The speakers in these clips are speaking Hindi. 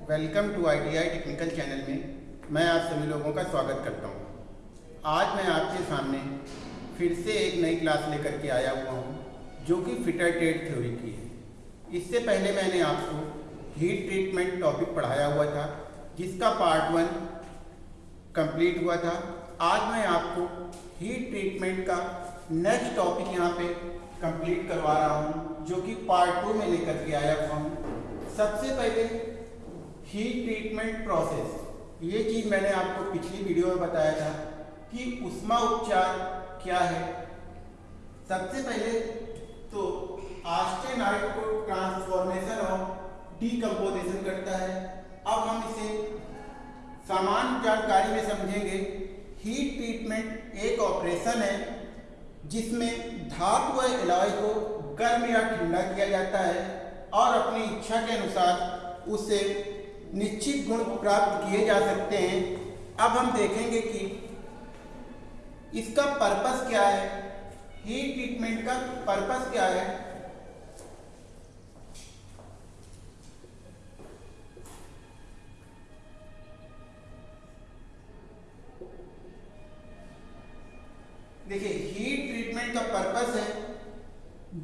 Welcome to ITI technical channel में मैं आप सभी लोगों का स्वागत करता हूँ। आज मैं आपके सामने फिर से एक नई क्लास लेकर के आया हुआ हूँ, जो कि फिटर टेट थ्योरी की है। इससे पहले मैंने आपको हीट ट्रीटमेंट टॉपिक पढ़ाया हुआ था जिसका पार्ट वन कंप्लीट हुआ था। आज मैं आपको हीट ट्रीटमेंट का नेक्स्ट टॉपिक यहाँ पे कंप्लीट करवा रहा हूँ जो कि पार्ट टू में लेकर के आया हुआ हूँ। सबसे पहले हीट ट्रीटमेंट प्रोसेस ये चीज़ मैंने आपको पिछली वीडियो में बताया था कि उष्मा उपचार क्या है। सबसे पहले तो आस्टेनाइट को ट्रांसफॉर्मेशन और डीकम्पोजेशन करता है। अब हम इसे सामान्य जानकारी में समझेंगे। हीट ट्रीटमेंट एक ऑपरेशन है, जिसमें धातु व एलॉय को गर्म या ठंडा किया जाता है और अपनी इच्छा के अनुसार उससे निश्चित गुण प्राप्त किए जा सकते हैं। अब हम देखेंगे कि इसका पर्पस क्या है? हीट ट्रीटमेंट का पर्पस क्या है? देखिए हीट ट्रीटमेंट का पर्पस है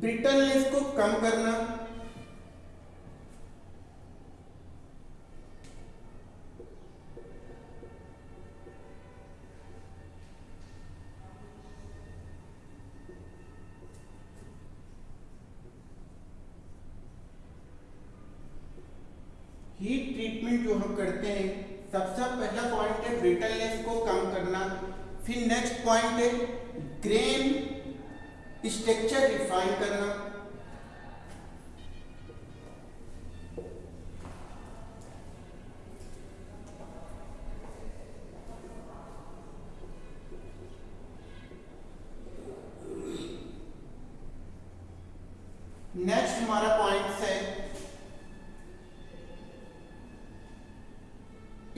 ब्रिटलनेस को कम करना हीट ट्रीटमेंट जो हम करते हैं, सबसे पहला पॉइंट है ब्रिटलनेस को कम करना। फिर नेक्स्ट पॉइंट है ग्रेन स्ट्रक्चर रिफाइन करना नेक्स्ट हमारा पॉइंट है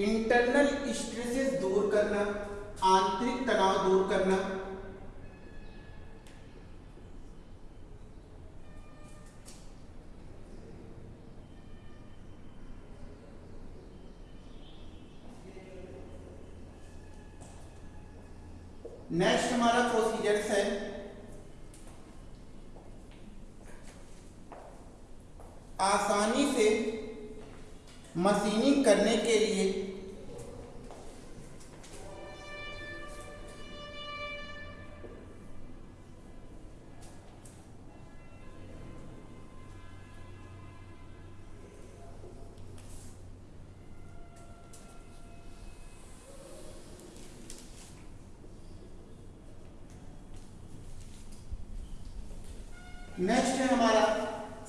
इंटरनल स्ट्रेसेस दूर करना आंतरिक तनाव दूर करना नेक्स्ट हमारा प्रोसीजर्स है। आसानी से मशीनिंग करने के लिए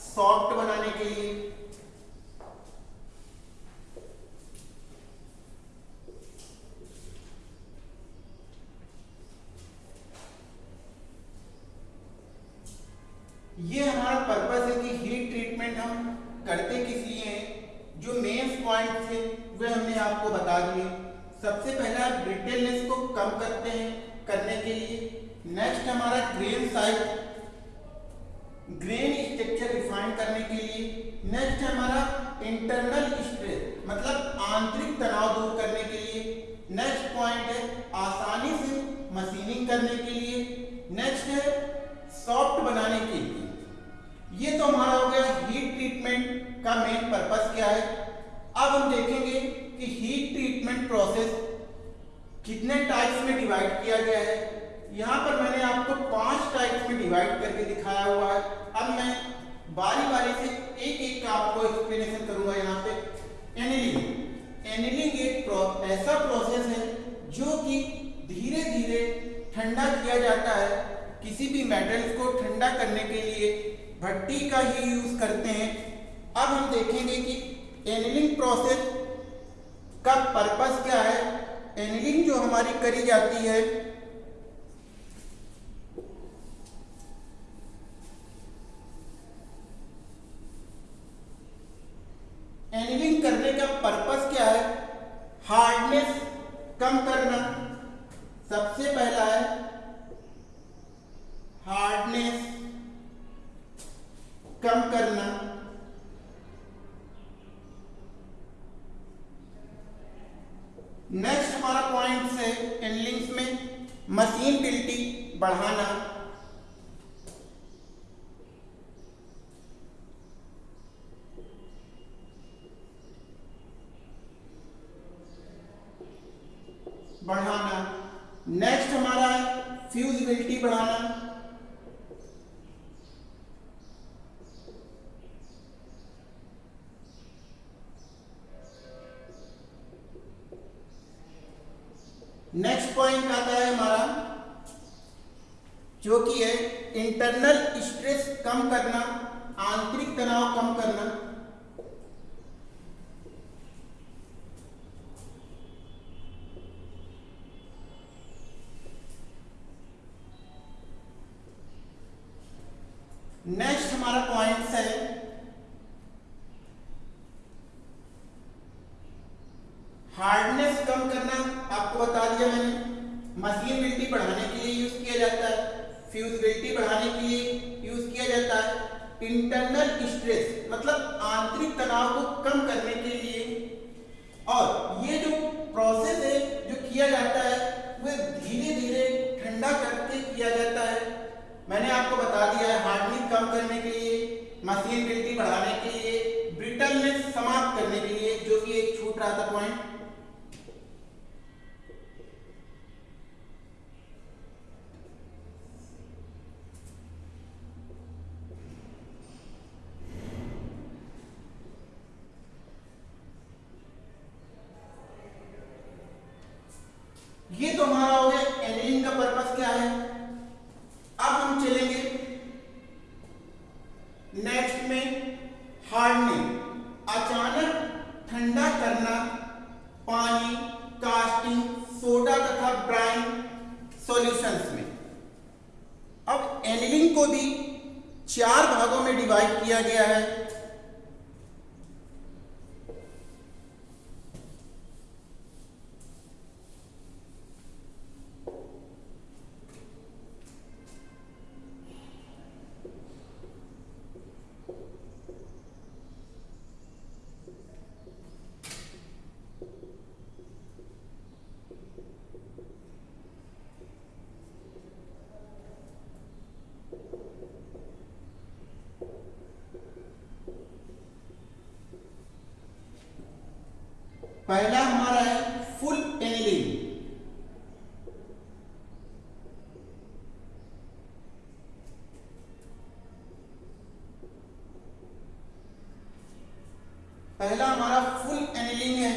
सॉफ्ट बनाने के लिए। अब हम देखेंगे कि हीट ट्रीटमेंट प्रोसेस कितने टाइप्स में डिवाइड किया गया है। यहाँ पर मैंने आपको पाँच टाइप्स में डिवाइड करके दिखाया हुआ है। अब मैं बारी बारी से एक एक का आपको एक्सप्लेनेशन करूँगा यहाँ पे। एनिलिंग एनिलिंग एक प्रो, ऐसा प्रोसेस है जो कि धीरे धीरे ठंडा किया जाता है। किसी भी मेटल्स को ठंडा करने के लिए भट्टी का ही यूज़ करते हैं। अब हम देखेंगे कि एनिलिंग प्रोसेस का पर्पस क्या है? एनिलिंग जो हमारी करी जाती है एनिलिंग करने का पर्पस क्या है? हार्डनेस कम करना। सबसे पहला है हार्डनेस कम करना। नेक्स्ट हमारा पॉइंट है एंडलिंग्स में मशीन बिल्टी बढ़ाना बढ़ाना नेक्स्ट हमारा है फ्यूजिबिलिटी बढ़ाना नेक्स्ट पॉइंट आता है हमारा जो कि है इंटरनल स्ट्रेस कम करना आंतरिक तनाव कम करना बता दिया है हार्डनिंग कम करने के लिए मशीन बढ़ाने के लिए ब्रिटलनेस समाप्त करने के लिए, जो कि एक छूट रहा था पॉइंट किया पहला हमारा है फुल एनिलिंग पहला हमारा फुल एनिलिंग है,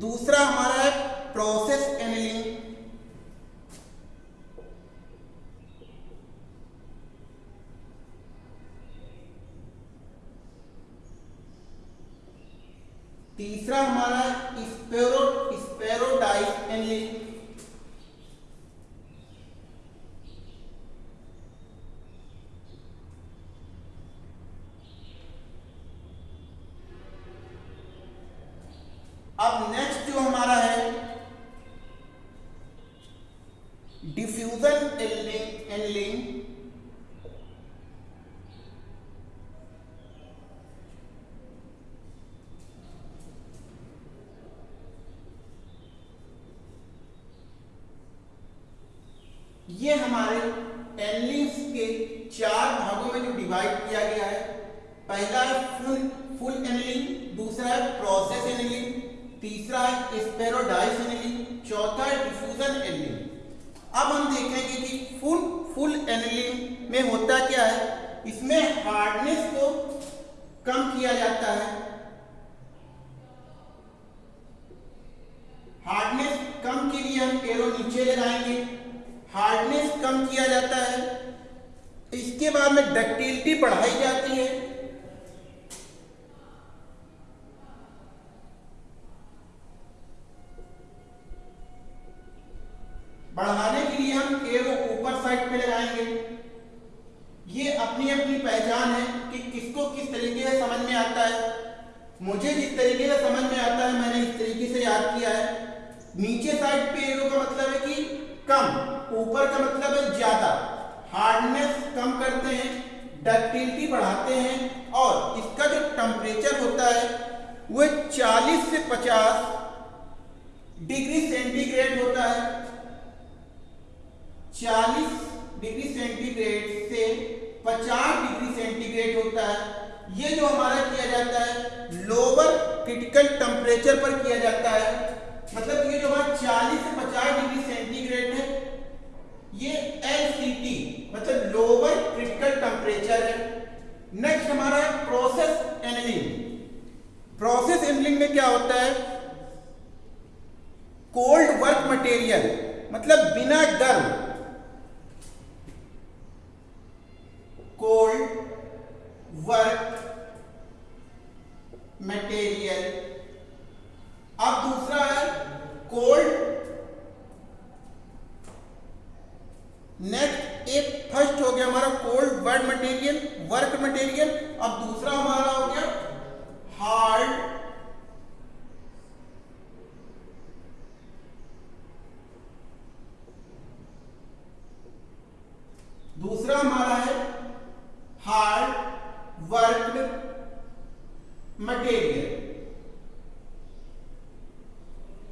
दूसरा हमारा है प्रोसेस एनिलिंग तीसरा हमारा स्पेरो स्पेरोडाइस एनिलिंग अब नेक्स्ट जो हमारा है डिफ्यूजन एनिलिंग एनिलिंग ये हमारे एनलिंग्स के चार भागों में जो डिवाइड किया गया है, पहला है फुल फुल एनलिंग दूसरा है प्रोसेस एनलिंग तीसरा है स्पेरोडाइस एनलिंग चौथा है डिफ्यूजन एनलिंग अब हम देखेंगे कि फुल फुल एनलिंग में होता क्या है? इसमें हार्डनेस को कम किया जाता है। हार्डनेस कम के लिए हम एरो नीचे लगाएँगे। हार्डनेस कम किया जाता है। इसके बाद में डक्टिलिटी बढ़ाई जाती है। बढ़ाने के लिए हम एरो ऊपर साइड पे लगाएँगे। ये अपनी अपनी पहचान है कि किसको किस तरीके से समझ में आता है। मुझे जिस तरीके से समझ में आता है, मैंने इस तरीके से याद किया है। नीचे साइड पे एरो का मतलब है कि कम। ऊपर का मतलब है ज़्यादा। हार्डनेस कम करते हैं डक्टिलिटी बढ़ाते हैं, और इसका जो टेम्परेचर होता है वह 40 से 50 डिग्री सेंटीग्रेड होता है। 40 डिग्री सेंटीग्रेड से 50 डिग्री सेंटीग्रेड होता है। ये जो हमारा किया जाता है लोअर क्रिटिकल टेम्परेचर पर किया जाता है। मतलब ये जो हमारा 40 से 50 डिग्री सेंटीग्रेड है ये एल मतलब लोअर क्रिटिकल टेम्परेचर है। नेक्स्ट हमारा है प्रोसेस एनलिंग प्रोसेस एनलिंग में क्या होता है? कोल्ड वर्क मटेरियल मतलब बिना गर्म। कोल्ड वर्क मटेरियल अब दूसरा है कोल्ड नेक्स्ट एक फ़र्स्ट हो गया हमारा cold word material work material अब दूसरा हमारा हो गया हार्ड दूसरा हमारा है हार्ड वर्क मटेरियल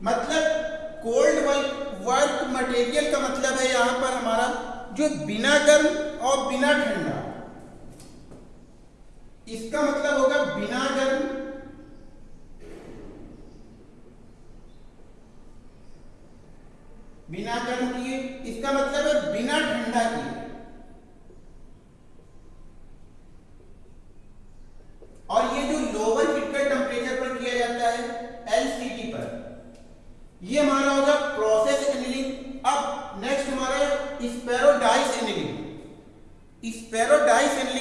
मतलब कोल्ड वर्क वर्क मटेरियल का मतलब है यहाँ पर हमारा जो बिना गर्म और बिना ठंडा। इसका मतलब होगा बिना गर्म। बिना गर्म किए, इसका मतलब है बिना ठंडा किए। और ये जो लोअर क्रिटिकल टेम्परेचर पर किया जाता है एलसीटी पर, ये हमारा होगा प्रोसेस स्पेरोडाइस एनिलिंग।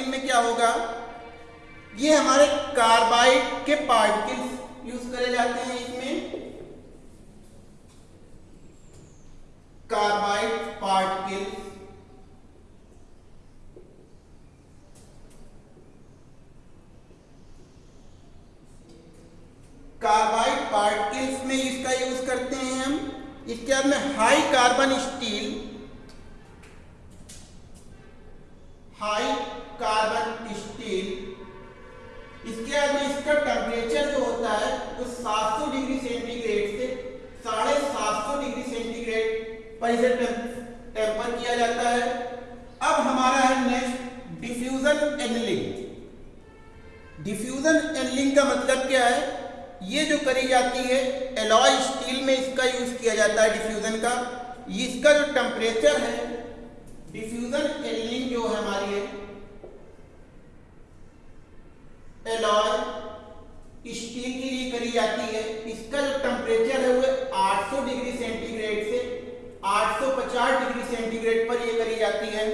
में क्या होगा? ये हमारे कार्बाइड के पार्टिकल्स यूज़ करे जाते हैं इसमें। Carbide particles. कार्बाइड पार्टिकल्स में इसका यूज़ करते हैं हम। इसके बाद में हाई कार्बन डिफ्यूजन का, इसका जो टेम्परेचर है डिफ्यूजन एलिंग जो है हमारी है एलॉय स्टील के लिए करी जाती है। इसका जो टेम्परेचर है वो 800 डिग्री सेंटीग्रेड से 850 डिग्री सेंटीग्रेड पर ये करी जाती है।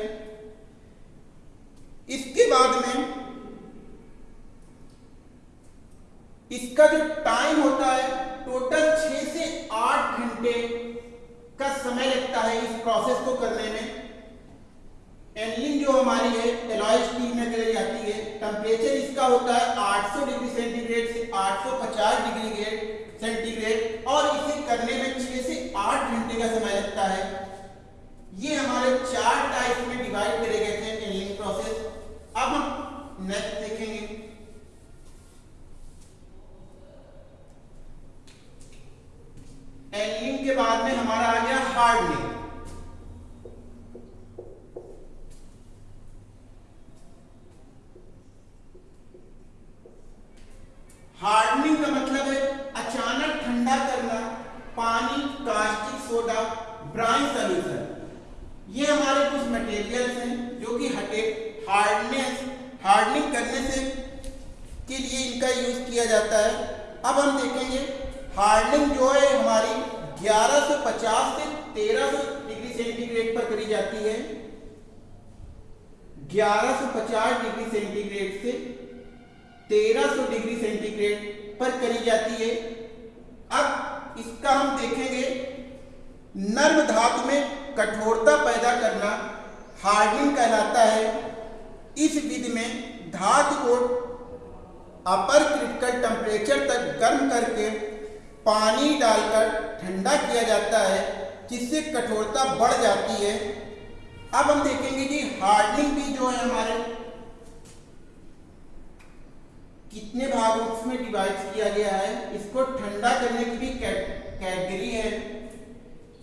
इसके बाद में, इसका जो टाइम होता है टोटल छह से आठ घंटे का समय लगता है इस प्रोसेस को करने में। एनलिंग जो हमारी है एलॉय स्टील में करी जाती है। टेम्परेचर इसका होता है 800 डिग्री सेंटीग्रेड से 850 डिग्री ग्रेड सेंटीग्रेड और इसे करने में छह से आठ घंटे का समय लगता है। ये हमारे चार टाइप में डिवाइड करे गए थे एनलिंग प्रोसेस अब हम नेक्स्ट देखेंगे एंगलिंग के बाद में हमारा आ गया हार्डनिंग हार्डनिंग का मतलब है अचानक ठंडा करना पानी कास्टिक सोडा ब्राइन सोल्यूशन ये हमारे कुछ मटेरियल्स हैं जो कि हटे हार्डनेस हार्डनिंग करने से के लिए इनका यूज़ किया जाता है अब हम देखेंगे हार्डनिंग जो है हमारी 1150 से 1300 डिग्री सेंटीग्रेड पर करी जाती है 1150 डिग्री सेंटीग्रेड से 1300 डिग्री सेंटीग्रेड पर करी जाती है। अब इसका हम देखेंगे, नर्म धातु में कठोरता पैदा करना हार्डनिंग कहलाता है। इस विधि में धातु को अपर क्रिटिकल टेम्परेचर तक गर्म करके पानी डालकर ठंडा किया जाता है, जिससे कठोरता बढ़ जाती है। अब हम देखेंगे कि हार्डनिंग भी जो है हमारे कितने भागों में डिवाइड किया गया है, इसको ठंडा करने की भी कैटेगरी है।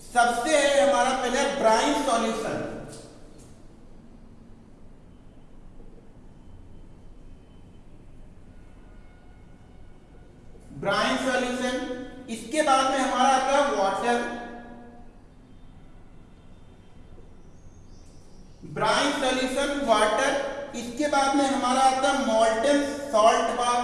सबसे है हमारा पहले ब्राइन सॉल्यूशन ब्राइन सॉल्यूशन इसके बाद में हमारा आता है वाटर ब्राइन सॉल्यूशन वाटर इसके बाद में हमारा आता है मॉल्टन सॉल्ट बार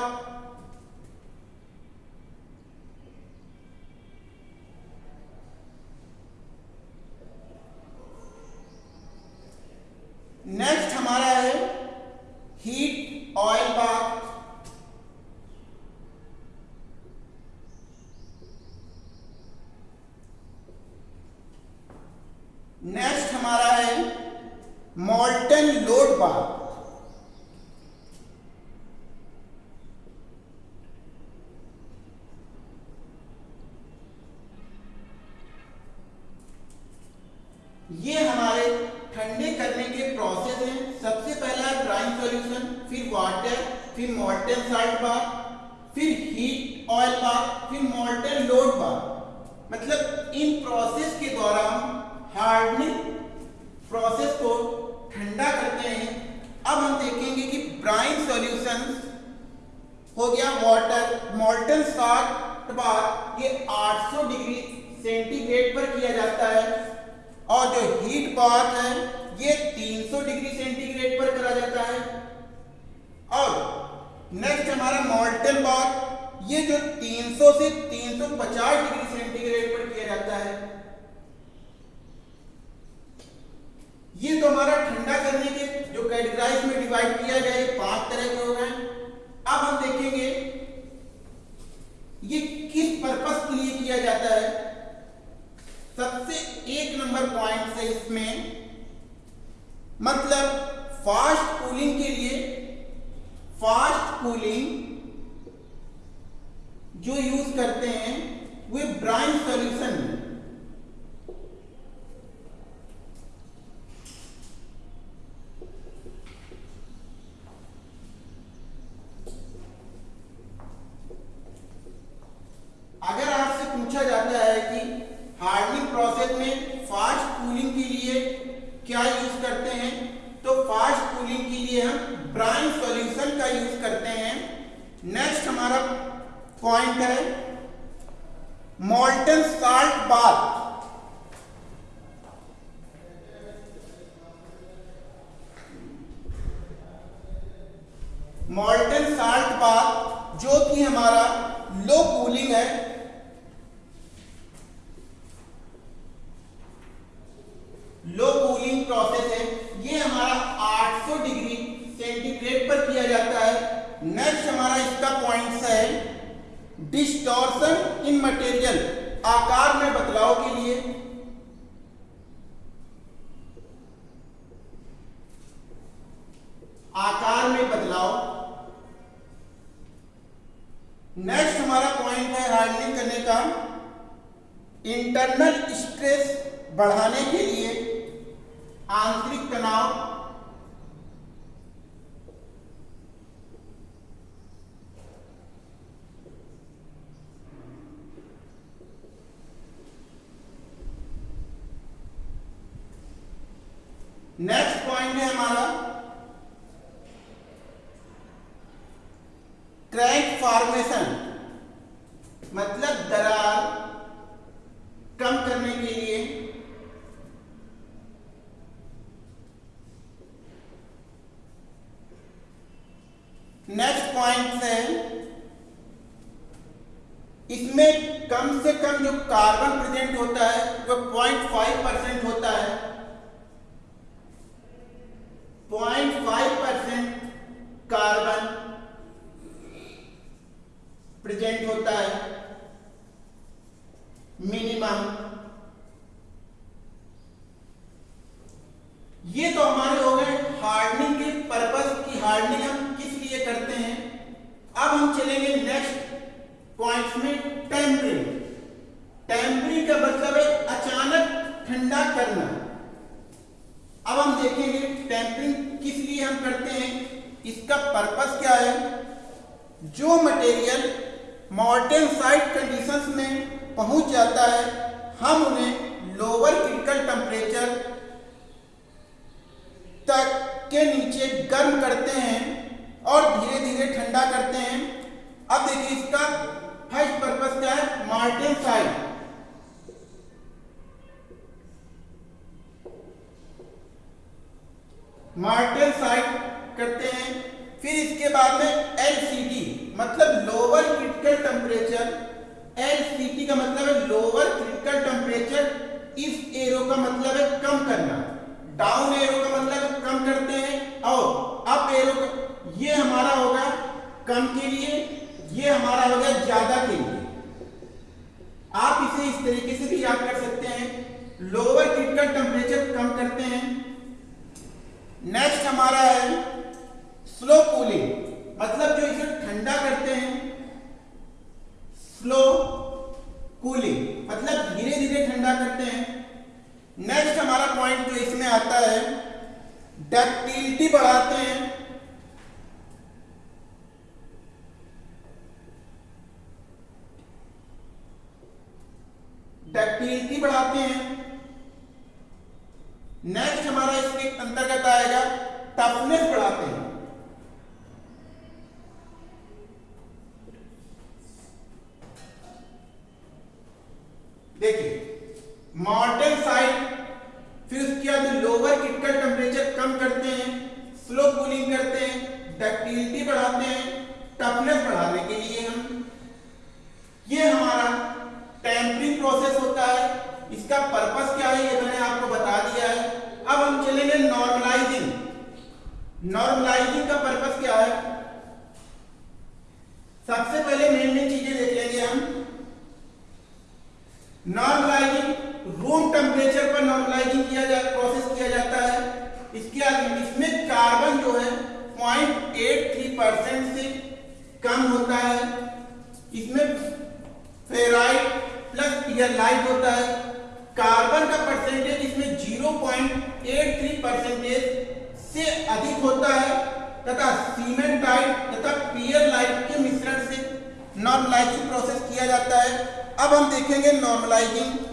नेक्स्ट हमारा है हीट ऑयल बाथ नेक्स्ट हमारा है मॉल्टन लोड बार ये हमारे ठंडे करने के प्रोसेस हैं। सबसे पहला ड्राइंग सॉल्यूशन फिर वाटर फिर मॉल्टन साल्ट बार फिर हीट ऑयल बार फिर मॉल्टन लोड बार मतलब इन प्रोसेस के हम हार्डनिंग प्रोसेस को ठंडा करते हैं। अब हम देखेंगे कि ब्राइन सॉल्यूशन हो गया वाटर मॉल्टन साल्ट बार ये 800 डिग्री सेंटीग्रेड पर किया जाता है। और जो हीट बाथ है, ये 300 डिग्री सेंटीग्रेड पर करा जाता है। और नेक्स्ट हमारा मॉल्टन बाथ ये जो 300 से 350 डिग्री सेंटीग्रेड पर किया जाता है। ये तो हमारा ठंडा करने के, जो कैटेगराइज में डिवाइड किया गया ये पाँच तरह के हो गए अब हम देखेंगे ये किस पर्पस के लिए किया जाता है सबसे एक नंबर पॉइंट से इसमें मतलब फास्ट कूलिंग के लिए फास्ट कूलिंग जो यूज़ करते हैं ब्राइन सॉल्यूशन अगर आपसे पूछा जाता है कि हार्डनिंग प्रोसेस में फास्ट कूलिंग के लिए क्या यूज़ करते हैं तो फास्ट कूलिंग के लिए हम ब्राइन सॉल्यूशन का यूज़ करते हैं। नेक्स्ट हमारा पॉइंट है molten salt bath molten salt bath जो कि हमारा लो कूलिंग है। लो कूलिंग प्रोसेस है। ये हमारा 800 डिग्री सेंटीग्रेड पर किया जाता है। नेक्स्ट हमारा इसका पॉइंट है। डिस्टॉर्शन इन मटेरियल आकार में बदलाव के लिए। आकार में बदलाव। नेक्स्ट हमारा पॉइंट है हार्डनिंग करने का। इंटरनल स्ट्रेस बढ़ाने के लिए आंतरिक तनाव नेक्स्ट पॉइंट है हमारा। क्रैक फॉर्मेशन मतलब दरार कम करने के लिए। नेक्स्ट पॉइंट है, इसमें कम से कम जो कार्बन प्रेजेंट होता है वो पॉइंट फाइव परसेंट होता है point five percent carbon present होता है। मिनिमम। ये तो हमारे हो गए हार्डनिंग के पर्पस की हार्डनिंग हम किस लिए करते हैं? अब हम चलेंगे नेक्स्ट पॉइंट्स में टेम्परिंग टेम्परिंग का मतलब है अचानक ठंडा करना। अब हम देखेंगे टेम्परिंग किस लिए हम करते हैं, इसका पर्पस क्या है? जो मटेरियल मॉर्टेन साइड कंडीशंस में पहुँच जाता है, हम उन्हें लोअर क्रिटिकल टेम्परेचर तक के नीचे गर्म करते हैं और धीरे धीरे ठंडा करते हैं। अब देखिए इसका फ़र्स्ट पर्पस क्या है? मार्टिन साइड मार्टिन साइड करते हैं। फिर इसके बाद में एलसीटी मतलब लोअर क्रिटिकल टेम्परेचर एलसीटी का मतलब है लोअर क्रिटिकल टेम्परेचर इस एरो का मतलब है कम करना। डाउन एरो का मतलब कम करते हैं। और अप एरो का, ये हमारा होगा कम के लिए, ये हमारा होगा ज़्यादा के लिए। आप इसे इस तरीके से भी याद कर सकते हैं। लोअर क्रिटिकल टेम्परेचर कम करते हैं। नेक्स्ट हमारा है स्लो कूलिंग मतलब जो इसे ठंडा करते हैं स्लो कूलिंग मतलब धीरे धीरे ठंडा करते हैं. नेक्स्ट हमारा पॉइंट जो इसमें आता है डक्टिलिटी बढ़ाते हैं. डक्टिलिटी बढ़ाते हैं. नेक्स्ट हमारा इसके अंतर्गत आएगा टफनेस बढ़ाते हैं। देखिए मॉडर्न साइड फिर उसके बाद लोअर क्रिटिकल टेम्परेचर कम करते हैं स्लो कूलिंग करते हैं डक्टिलिटी बढ़ाते हैं टफनेस बढ़ाने के लिए हम, ये हमारा टेम्परिंग प्रोसेस होता है। इसका पर्पस क्या है, ये मैंने आपको बता दिया है। नॉर्मलाइजिंग का पर्पस क्या है? सबसे पहले मेन मेन चीज़ें देख लेंगे हम। नॉर्मलाइजिंग रूम टेम्परेचर पर नॉर्मलाइजिंग किया जा प्रोसेस किया जाता है। इसके आगे, इसमें कार्बन जो है 0.83 परसेंट से कम होता है। इसमें फेराइड प्लस पियरलाइट होता है। कार्बन का परसेंटेज इसमें 0.83 परसेंटेज से अधिक होता है तथा सीमेंटाइट तथा पियरलाइट के मिश्रण से नॉर्मलाइजिंग प्रोसेस किया जाता है। अब हम देखेंगे नॉर्मलाइजिंग।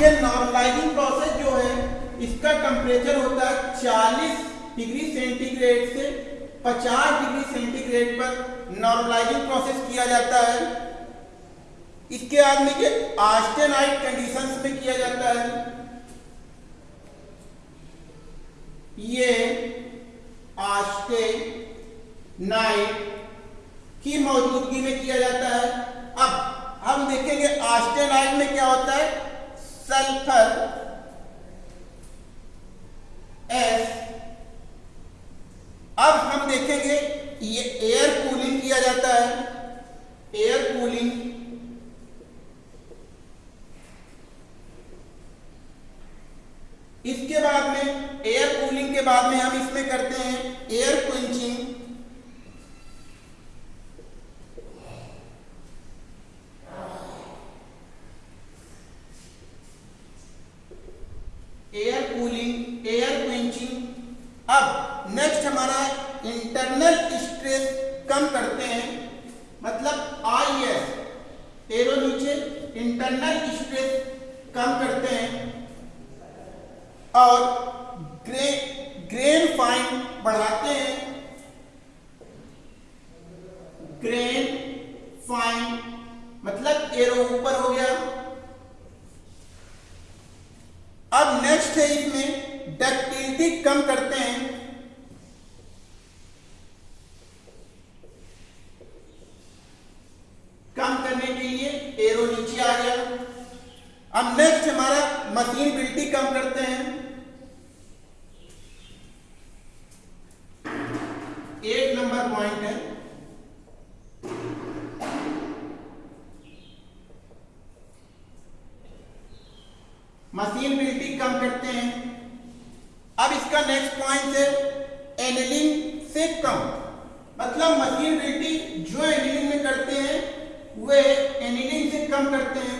ये नॉर्मलाइजिंग प्रोसेस जो है, इसका टेम्परेचर होता है 40 डिग्री सेंटीग्रेड से 50 डिग्री सेंटीग्रेड पर नॉर्मलाइजिंग प्रोसेस किया जाता है। इसके बाद में कि आस्टेनाइट कंडीशंस में किया जाता है। ये आस्टे नाइट की मौजूदगी में किया जाता है। अब हम देखेंगे आस्टेनाइट में क्या होता है। सल्फ़र एस अब हम देखेंगे, ये एयर कूलिंग किया जाता है। एयर कूलिंग इसके बाद में एयर कूलिंग के बाद में हम इसमें करते हैं air quenching air cooling air quenching अब नेक्स्ट हमारा इंटरनल स्ट्रेस कम करते हैं मतलब आई एस एरो नीचे इंटरनल स्ट्रेस कम करते हैं और ग्रे ग्रेन फाइन बढ़ाते हैं ग्रेन फाइन मतलब एरो ऊपर हो गया। अब नेक्स्ट है इसमें डक्टिलिटी कम करते हैं कम करने के लिए एरो नीचे आ गया अब नेक्स्ट हमारा मशीन बिल्टी कम करते हैं एक नंबर पॉइंट है मशीन बिल्टी कम करते हैं अब इसका नेक्स्ट पॉइंट है एनिलिंग से कम मतलब मशीन बिल्टी जो एनिलिंग में करते हैं वे एनिलिंग से कम करते हैं।